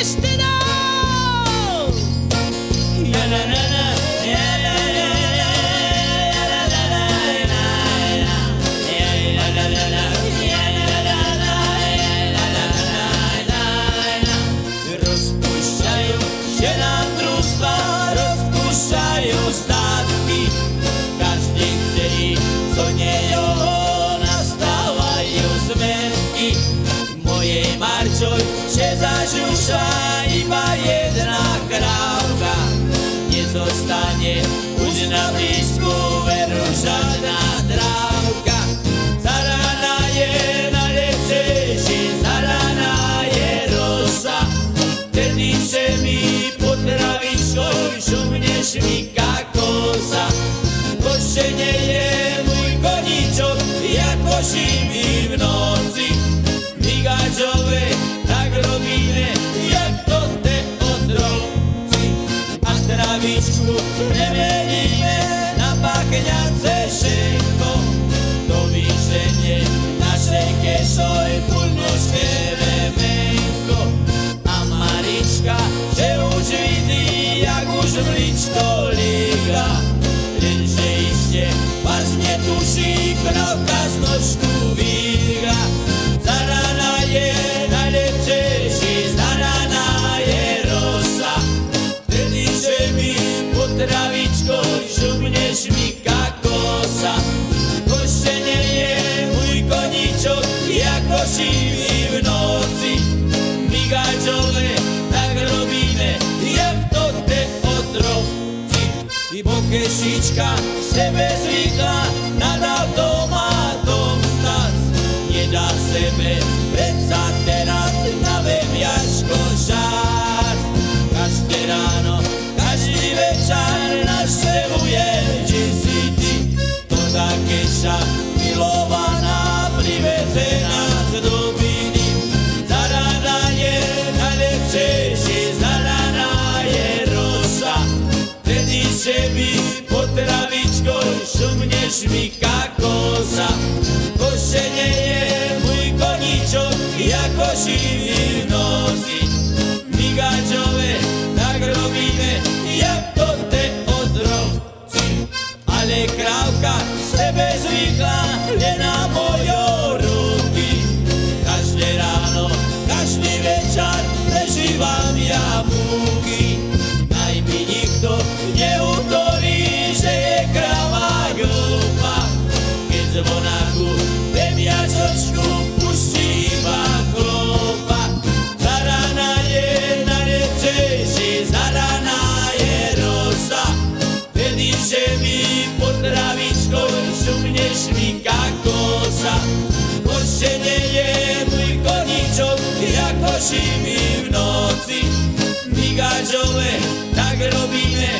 ešte dál. Ja, na, na, na, ja, na, na, na, ja, na, na, na, na, na, ja, na, na, na, na, ja, na, na, na, ja, na, na, na, na, na. Rozpušťajú się nám družstva, rozpušťajú statky. Každý chce ísť, co nejo nastávajú zmetky. Mojej marčoj Jussà i Vallès en el A travičku nemeníme na pachňace šenko. To vyženie našej kešoj pulnoške vemenko. A Marička, že už vidí, jak už mličko líga. Lenže ešte vás netuší, krovka z nožku potravičkou šumneš mi kakosa. Košenie je môj koníčok, jako živý v noci. Migáčové, tak robíme, jak to te otrovci. I bokešička sebe zvykla nad automatom stať. Nedá sebe predsa teraz na žár. Každé také ša milovaná privezená z dobiny. Zaraná je najlepšejší, zaraná je rosa. Vtedy, že by potravičkou šumneš mi kakosa. Šumneš mi kakosa. Košenie je môj koníčok, jako živý v noci. Migáčové, tak robíme,